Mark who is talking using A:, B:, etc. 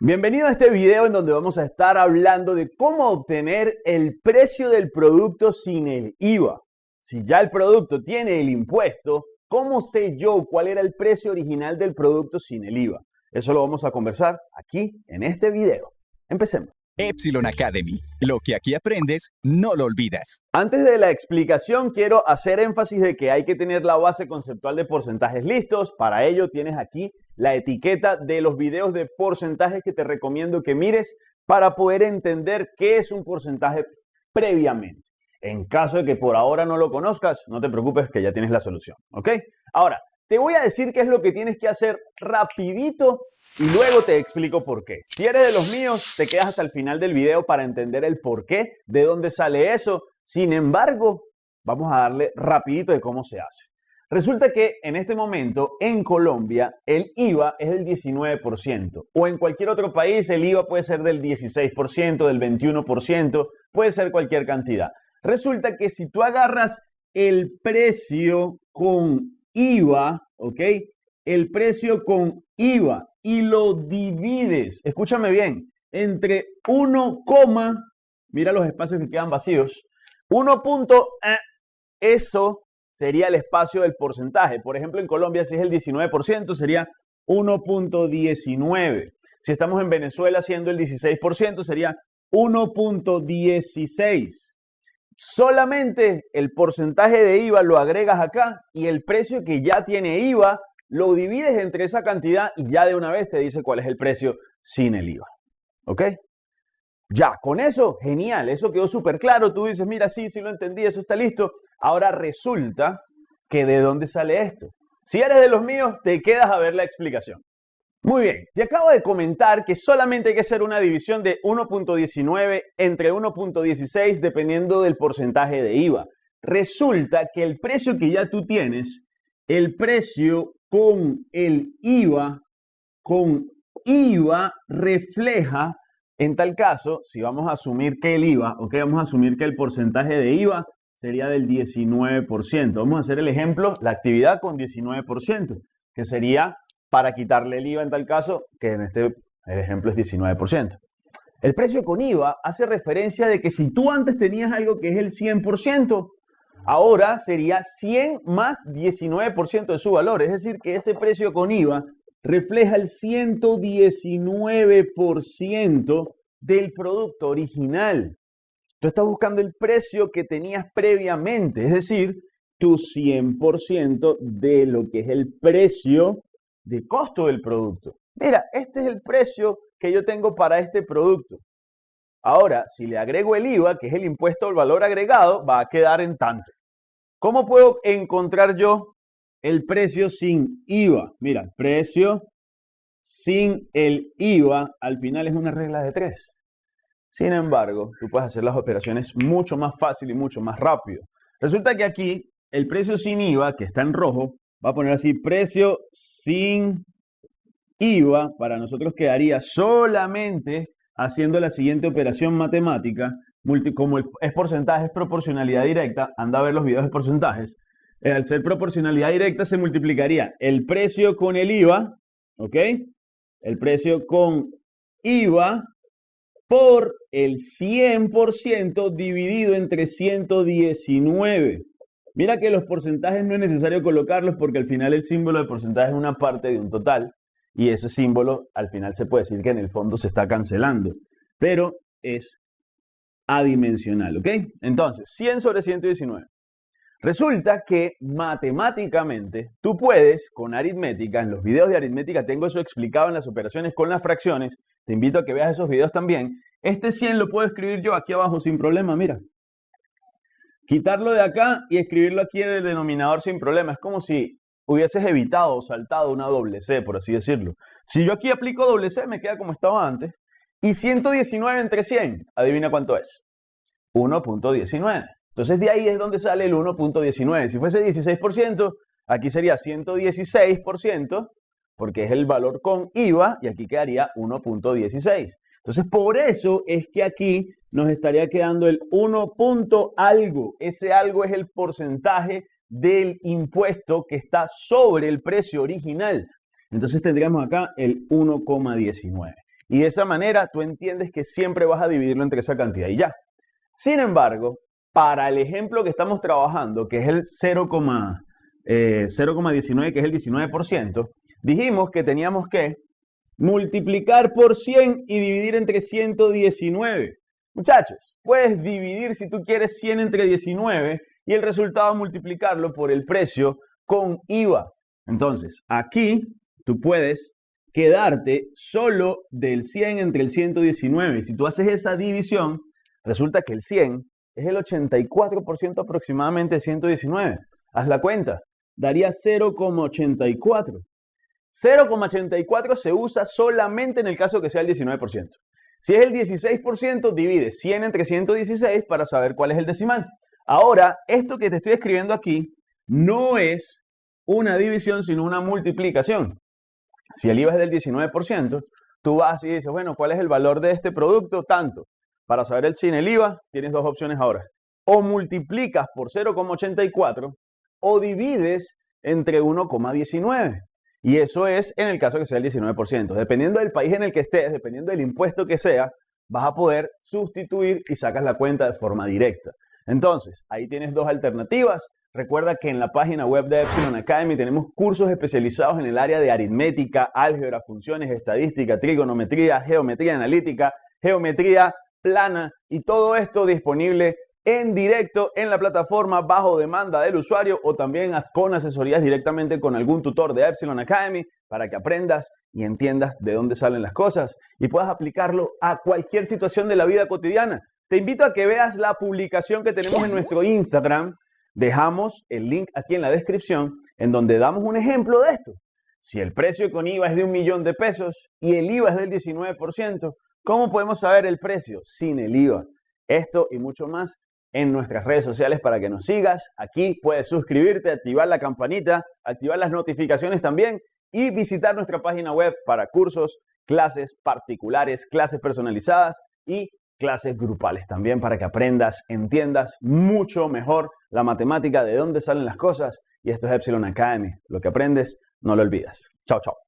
A: Bienvenido a este video en donde vamos a estar hablando de cómo obtener el precio del producto sin el IVA. Si ya el producto tiene el impuesto, ¿cómo sé yo cuál era el precio original del producto sin el IVA? Eso lo vamos a conversar aquí en este video. Empecemos.
B: Epsilon Academy. Lo que aquí aprendes, no lo olvidas.
A: Antes de la explicación, quiero hacer énfasis de que hay que tener la base conceptual de porcentajes listos. Para ello tienes aquí la etiqueta de los videos de porcentajes que te recomiendo que mires para poder entender qué es un porcentaje previamente. En caso de que por ahora no lo conozcas, no te preocupes que ya tienes la solución, ¿ok? Ahora, te voy a decir qué es lo que tienes que hacer rapidito y luego te explico por qué. Si eres de los míos, te quedas hasta el final del video para entender el por qué, de dónde sale eso. Sin embargo, vamos a darle rapidito de cómo se hace. Resulta que en este momento en Colombia el IVA es del 19% o en cualquier otro país el IVA puede ser del 16%, del 21%, puede ser cualquier cantidad. Resulta que si tú agarras el precio con IVA, ¿ok? El precio con IVA y lo divides, escúchame bien, entre 1, mira los espacios que quedan vacíos, 1. Eh, eso sería el espacio del porcentaje. Por ejemplo, en Colombia, si es el 19%, sería 1.19. Si estamos en Venezuela siendo el 16%, sería 1.16. Solamente el porcentaje de IVA lo agregas acá y el precio que ya tiene IVA lo divides entre esa cantidad y ya de una vez te dice cuál es el precio sin el IVA. ¿Ok? Ya, con eso, genial, eso quedó súper claro. Tú dices, mira, sí, sí lo entendí, eso está listo. Ahora resulta que de dónde sale esto. Si eres de los míos, te quedas a ver la explicación. Muy bien, te acabo de comentar que solamente hay que hacer una división de 1.19 entre 1.16 dependiendo del porcentaje de IVA. Resulta que el precio que ya tú tienes, el precio con el IVA, con IVA refleja, en tal caso, si vamos a asumir que el IVA, ok, vamos a asumir que el porcentaje de IVA sería del 19%. Vamos a hacer el ejemplo, la actividad con 19%, que sería para quitarle el IVA en tal caso, que en este ejemplo es 19%. El precio con IVA hace referencia de que si tú antes tenías algo que es el 100%, ahora sería 100 más 19% de su valor. Es decir, que ese precio con IVA refleja el 119% del producto original. Tú estás buscando el precio que tenías previamente, es decir, tu 100% de lo que es el precio de costo del producto. Mira, este es el precio que yo tengo para este producto. Ahora, si le agrego el IVA, que es el impuesto al valor agregado, va a quedar en tanto. ¿Cómo puedo encontrar yo el precio sin IVA? Mira, precio sin el IVA al final es una regla de tres. Sin embargo, tú puedes hacer las operaciones mucho más fácil y mucho más rápido. Resulta que aquí el precio sin IVA, que está en rojo, va a poner así, precio sin IVA, para nosotros quedaría solamente haciendo la siguiente operación matemática, como es porcentaje, es proporcionalidad directa, anda a ver los videos de porcentajes, eh, al ser proporcionalidad directa se multiplicaría el precio con el IVA, ¿ok? El precio con IVA por el 100% dividido entre 119. Mira que los porcentajes no es necesario colocarlos porque al final el símbolo de porcentaje es una parte de un total y ese símbolo al final se puede decir que en el fondo se está cancelando, pero es adimensional, ¿ok? Entonces, 100 sobre 119. Resulta que matemáticamente tú puedes con aritmética, en los videos de aritmética tengo eso explicado en las operaciones con las fracciones, te invito a que veas esos videos también. Este 100 lo puedo escribir yo aquí abajo sin problema, mira. Quitarlo de acá y escribirlo aquí en el denominador sin problema. Es como si hubieses evitado o saltado una doble C, por así decirlo. Si yo aquí aplico doble C, me queda como estaba antes. Y 119 entre 100, adivina cuánto es. 1.19. Entonces de ahí es donde sale el 1.19. Si fuese 16%, aquí sería 116%, porque es el valor con IVA, y aquí quedaría 1.16. Entonces por eso es que aquí nos estaría quedando el 1. algo. Ese algo es el porcentaje del impuesto que está sobre el precio original. Entonces tendríamos acá el 1,19. Y de esa manera tú entiendes que siempre vas a dividirlo entre esa cantidad y ya. Sin embargo, para el ejemplo que estamos trabajando, que es el 0,19, eh, que es el 19%, dijimos que teníamos que multiplicar por 100 y dividir entre 119. Muchachos, puedes dividir si tú quieres 100 entre 19 y el resultado multiplicarlo por el precio con IVA. Entonces, aquí tú puedes quedarte solo del 100 entre el 119. Si tú haces esa división, resulta que el 100 es el 84% aproximadamente de 119. Haz la cuenta, daría 0,84. 0,84 se usa solamente en el caso que sea el 19%. Si es el 16%, divide 100 entre 116 para saber cuál es el decimal. Ahora, esto que te estoy escribiendo aquí no es una división, sino una multiplicación. Si el IVA es del 19%, tú vas y dices, bueno, ¿cuál es el valor de este producto? Tanto. Para saber el sin el IVA, tienes dos opciones ahora. O multiplicas por 0,84 o divides entre 1,19. Y eso es en el caso que sea el 19%. Dependiendo del país en el que estés, dependiendo del impuesto que sea, vas a poder sustituir y sacas la cuenta de forma directa. Entonces, ahí tienes dos alternativas. Recuerda que en la página web de Epsilon Academy tenemos cursos especializados en el área de aritmética, álgebra, funciones, estadística, trigonometría, geometría analítica, geometría plana y todo esto disponible en directo en la plataforma bajo demanda del usuario o también con asesorías directamente con algún tutor de Epsilon Academy para que aprendas y entiendas de dónde salen las cosas y puedas aplicarlo a cualquier situación de la vida cotidiana. Te invito a que veas la publicación que tenemos en nuestro Instagram. Dejamos el link aquí en la descripción en donde damos un ejemplo de esto. Si el precio con IVA es de un millón de pesos y el IVA es del 19%, ¿Cómo podemos saber el precio? Sin el IVA. Esto y mucho más en nuestras redes sociales para que nos sigas. Aquí puedes suscribirte, activar la campanita, activar las notificaciones también y visitar nuestra página web para cursos, clases particulares, clases personalizadas y clases grupales también para que aprendas, entiendas mucho mejor la matemática, de dónde salen las cosas. Y esto es Epsilon Academy. Lo que aprendes, no lo olvidas. Chao, chao.